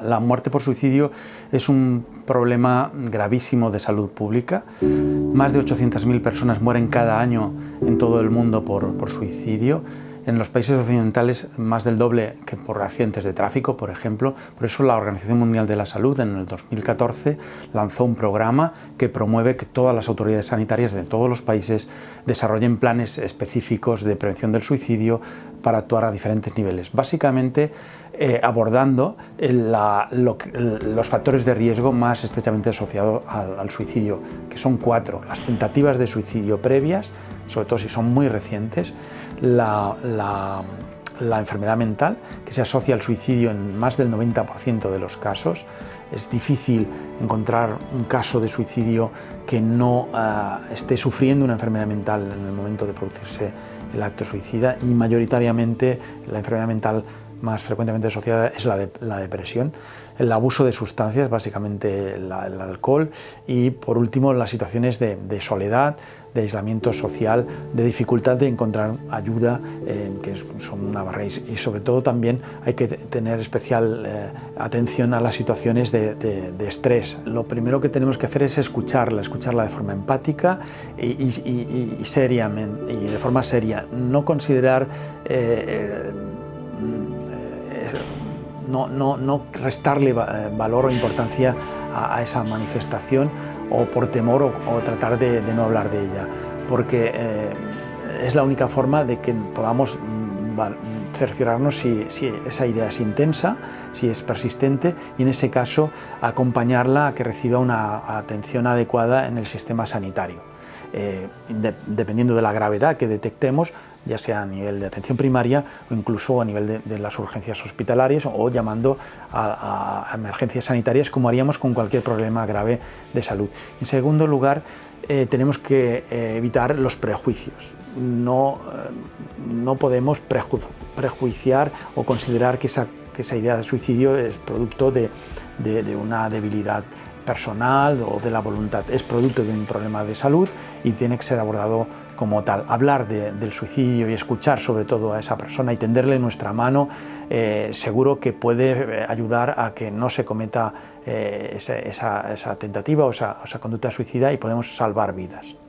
La muerte por suicidio es un problema gravísimo de salud pública. Más de 800.000 personas mueren cada año en todo el mundo por, por suicidio en los países occidentales más del doble que por accidentes de tráfico, por ejemplo. Por eso la Organización Mundial de la Salud en el 2014 lanzó un programa que promueve que todas las autoridades sanitarias de todos los países desarrollen planes específicos de prevención del suicidio para actuar a diferentes niveles. Básicamente eh, abordando los factores de riesgo más estrechamente asociados al, suicidio, que son cuatro. Las tentativas de suicidio previas, sobre todo si son muy recientes, la, enfermedad mental, que se asocia al suicidio en más del 90% de los casos. Es difícil encontrar un caso de suicidio que no eh, esté sufriendo una enfermedad mental en el momento de producirse el acto suicida y mayoritariamente la enfermedad mental más frecuentemente asociada es la, de, la depresión, el abuso de sustancias, básicamente el alcohol, y por último las situaciones de, soledad, de aislamiento social, de dificultad de encontrar ayuda, eh, que son una barrera, y sobre todo también hay que tener especial eh, atención a las situaciones de, estrés. Lo primero que tenemos que hacer es escucharla, escucharla de forma empática y, y de forma seria, no considerar eh, no, restarle eh, valor o importancia a, esa manifestación o por temor o, tratar de, no hablar de ella, porque eh, es la única forma de que podamos mm, cerciorarnos si, esa idea es intensa, si es persistente y en ese caso acompañarla a que reciba una atención adecuada en el sistema sanitario. Eh, dependiendo de la gravedad que detectemos, ya sea a nivel de atención primaria o incluso a nivel de, las urgencias hospitalarias o llamando a, emergencias sanitarias como haríamos con cualquier problema grave de salud. En segundo lugar, eh, tenemos que eh, evitar los prejuicios. No, no podemos prejuiciar o considerar que esa, que esa, idea de suicidio es producto de, de una debilidad personal o de la voluntad. Es producto de un problema de salud y tiene que ser abordado como tal. Hablar del suicidio y escuchar sobre todo a esa persona y tenderle nuestra mano eh, seguro que puede eh, ayudar a que no se cometa eh, esa, tentativa o esa conducta suicida y podemos salvar vidas.